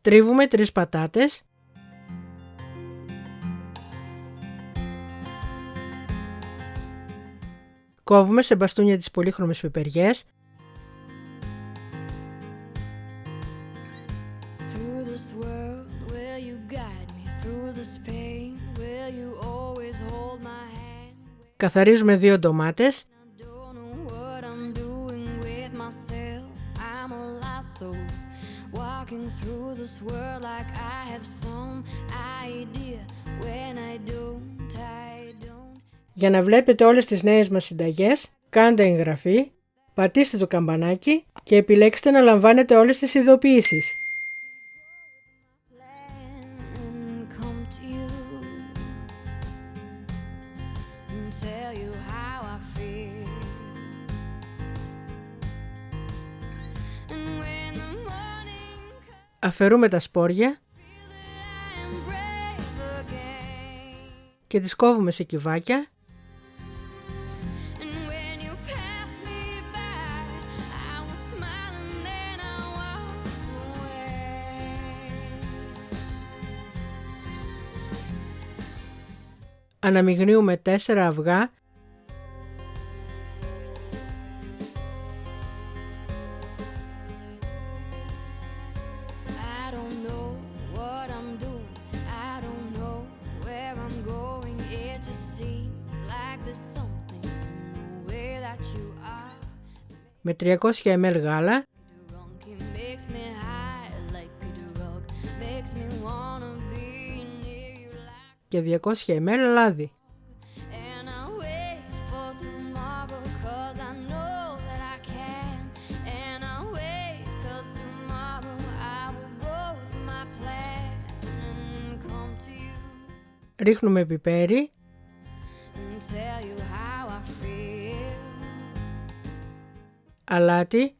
Τρίβουμε τρεις πατάτες. Κόβουμε σε μπαστούνια τις πολύχρωμες πιπεριές. Καθαρίζουμε δύο ντομάτες. Για να βλέπετε όλες τις νέες μας συνταγές, κάντε εγγραφή, πατήστε το καμπανάκι και επιλέξτε να λαμβάνετε όλες τις ειδοποιήσεις. Αφαιρούμε τα σπόρια και τις κόβουμε σε κυβάκια. Αναμειγνύουμε τέσσερα αυγά με 300 ml γάλα. Και 200 ml λάδι. Ρίχνουμε πιπέρι αλάτι.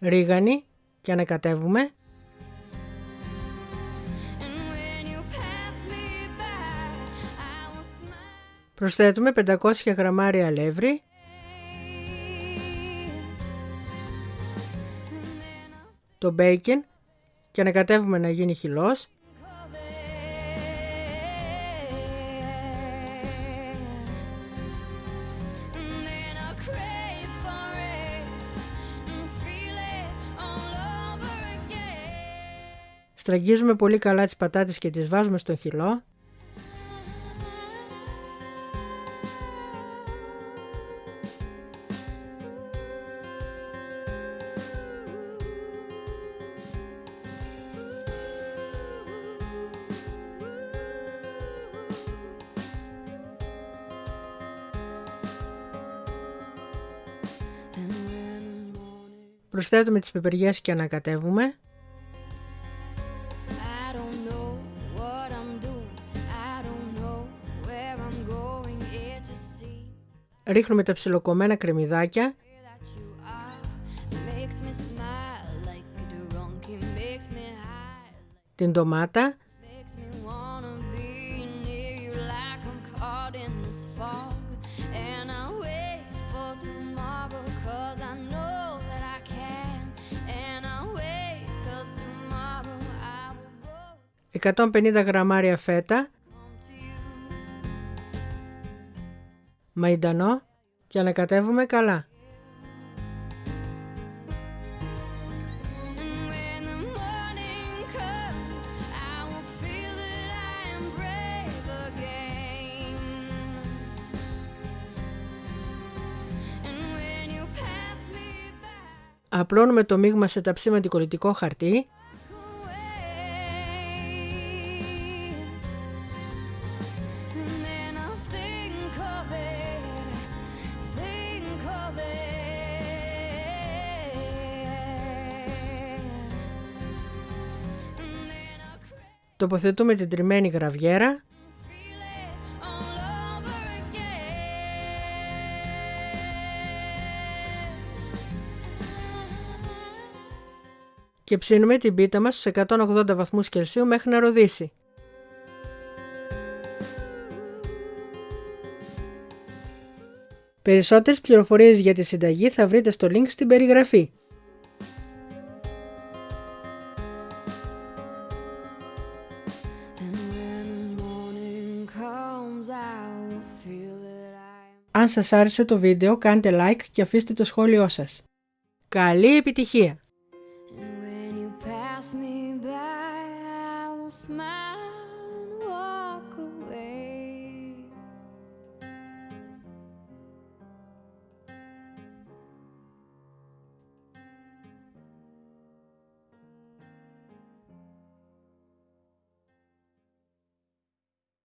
Ρίγανη και ανακατεύουμε Προσθέτουμε 500 γραμμάρια αλεύρι. Το μπέικεν και ανακατεύουμε να γίνει χυλός Στραγγίζουμε πολύ καλά τις πατάτες και τις βάζουμε στο χυλό. Προσθέτουμε τις πεπεριές και ανακατεύουμε. ρίχνουμε τα ψιλοκομμένα κρεμμυδάκια. Την ντομάτα ...150 γραμμάρια φέτα μαϊντανό και ανακατεύουμε καλά. Απλώνουμε το μείγμα σε ταψί με χαρτί Τοποθετούμε την τριμμένη γραβιέρα και ψήνουμε την πίτα μας στους 180 βαθμούς Κελσίου μέχρι να ροδίσει. Περισσότερες πληροφορίες για τη συνταγή θα βρείτε στο link στην περιγραφή. Αν σας άρεσε το βίντεο κάντε like και αφήστε το σχόλιο σας. Καλή επιτυχία! smile